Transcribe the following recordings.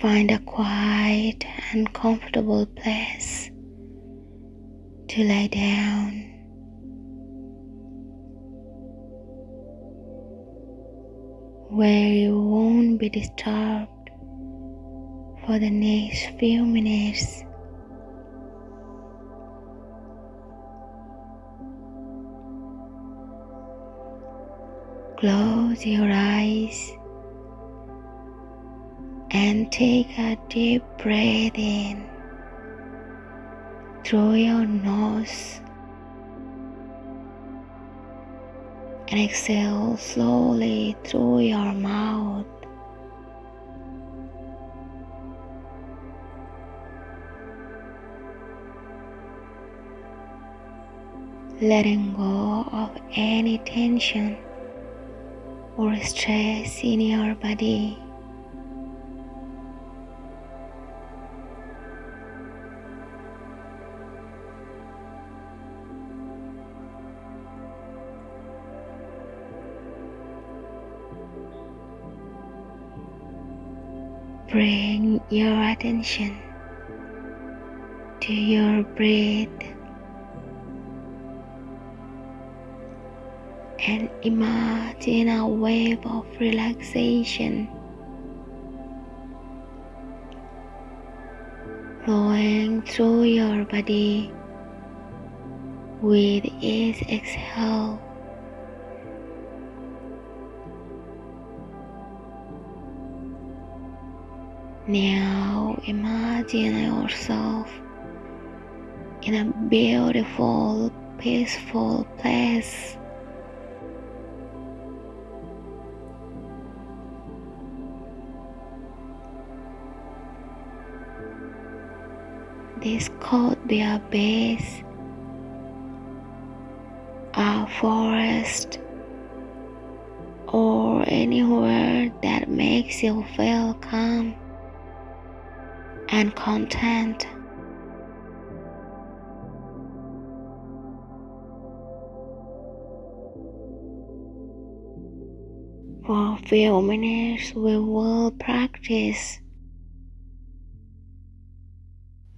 Find a quiet and comfortable place to lie down. Where you won't be disturbed for the next few minutes. Close your eyes and take a deep breath in through your nose and exhale slowly through your mouth. Letting go of any tension or stress in your body. Bring your attention to your breath and imagine a wave of relaxation flowing through your body with each exhale. Now imagine yourself in a beautiful, peaceful place. This could be a base, a forest, or anywhere that makes you feel calm and content. For a few minutes, we will practice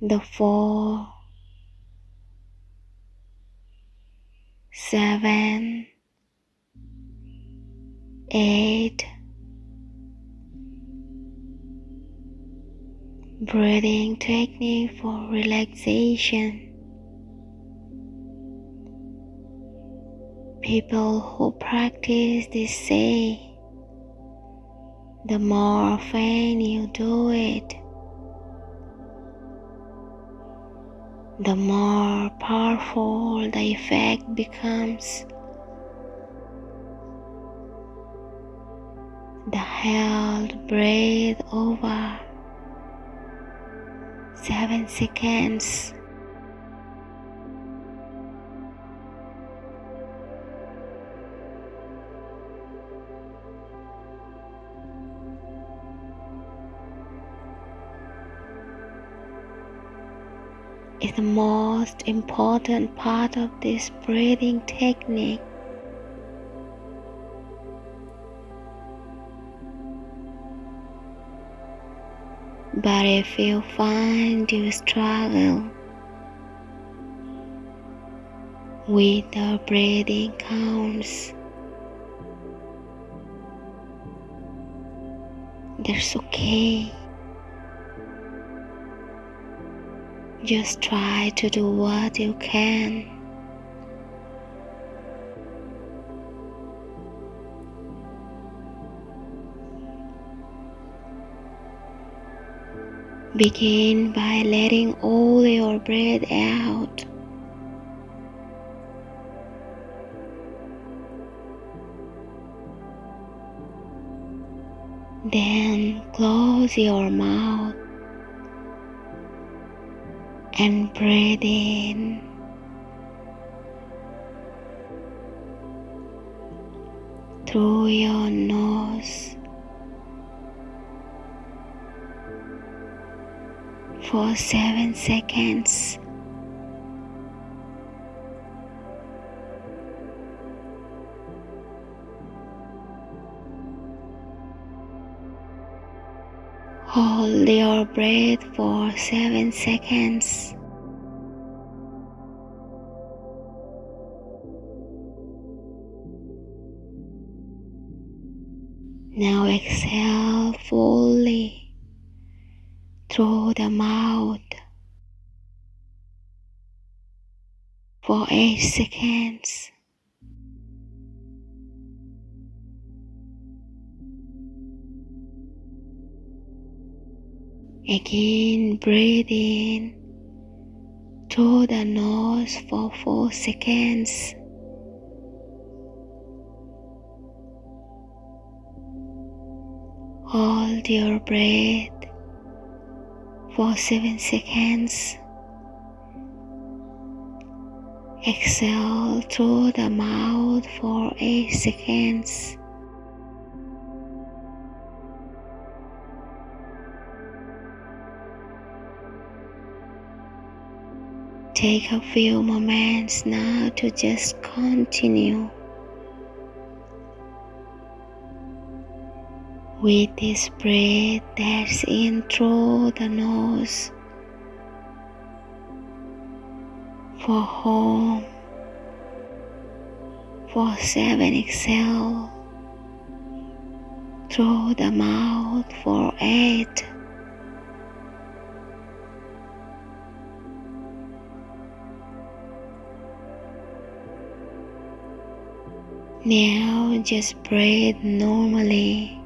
the four, seven, eight, breathing technique for relaxation. People who practice this say the more often you do it, the more powerful the effect becomes. The held breath over seven seconds. is the most important part of this breathing technique. But if you find you struggle with the breathing counts, that's okay. Just try to do what you can. Begin by letting all your breath out. Then close your mouth and breathe in. Through your nose for seven seconds. Hold your breath for 7 seconds. Now exhale through the mouth for 8 seconds. Again, breathe in through the nose for 4 seconds. Hold your breath for 7 seconds. Exhale through the mouth for 8 seconds. Take a few moments now to just continue with this breath that's in through the nose. For home for seven exhale. Through the mouth for eight. Now just breathe normally.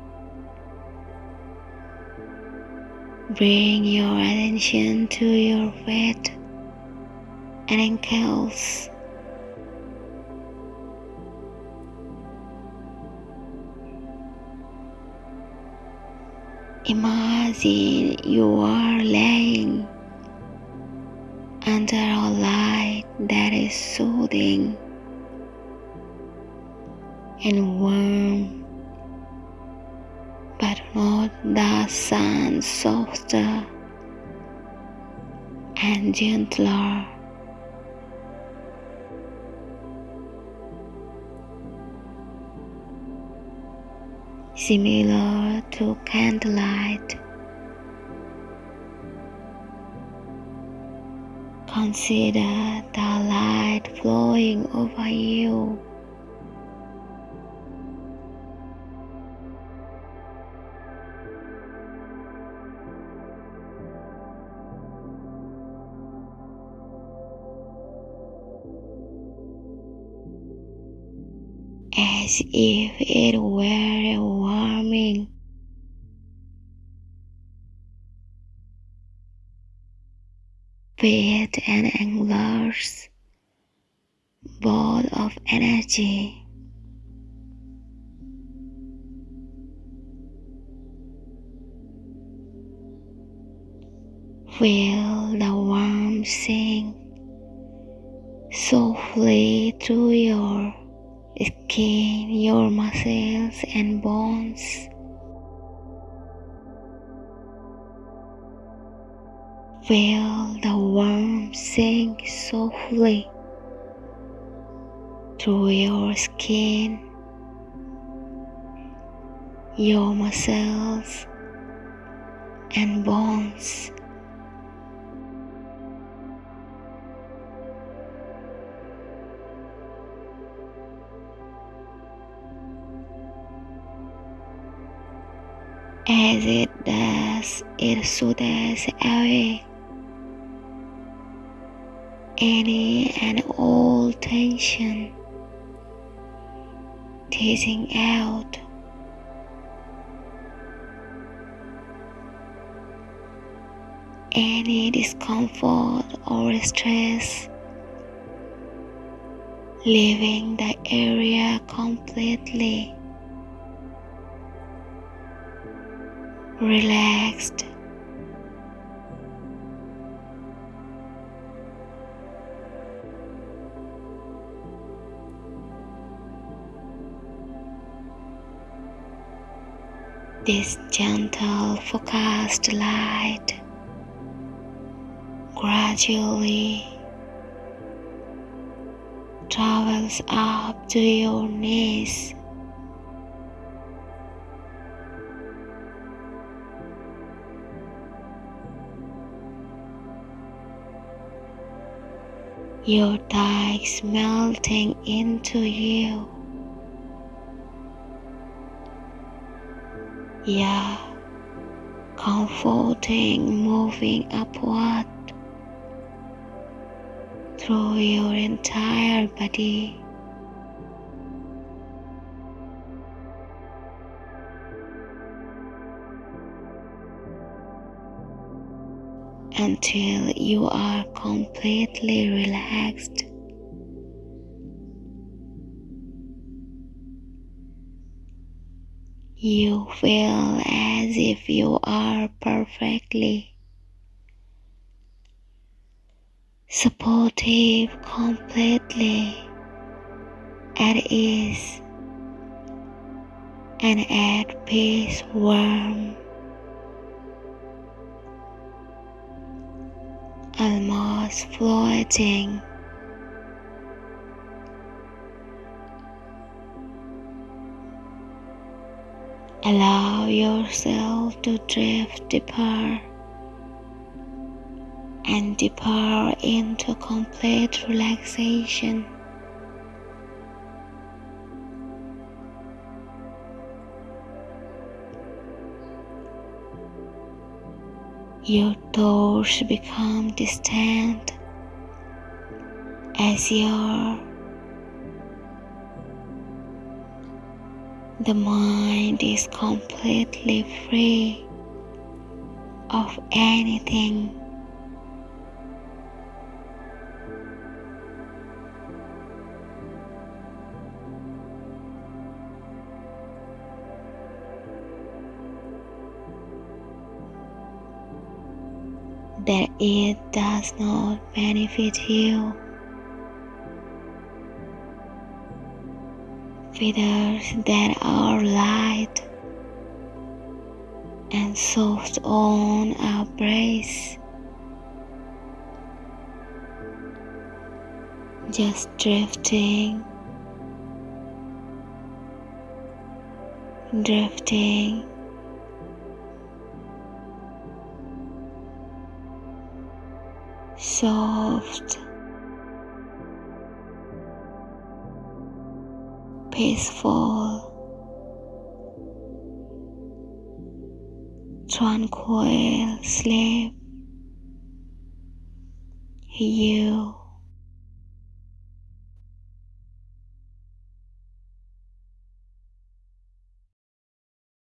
Bring your attention to your feet and ankles. Imagine you are laying under a light that is soothing and warm, but not the sun softer and gentler. Similar to candlelight, consider the light flowing over you. As if it were warming bed and enlarged ball of energy. Feel the warmth sink softly through your skin, your muscles and bones. Feel the warmth sink softly through your skin, your muscles and bones. As it does, it soothes away any and all tension, teasing out. Any discomfort or stress, leaving the area completely relaxed. This gentle focused light gradually travels up to your knees your thighs melting into you. Yeah, comforting moving upward through your entire body. Until you are completely relaxed. You feel as if you are perfectly supportive, completely at ease and at peace, warm, almost floating. Allow yourself to drift deeper and deeper into complete relaxation. Your thoughts become distant as your the mind is completely free of anything that it does not benefit you. Feathers that are light and soft on our breast. Just drifting, drifting soft, peaceful, tranquil sleep. You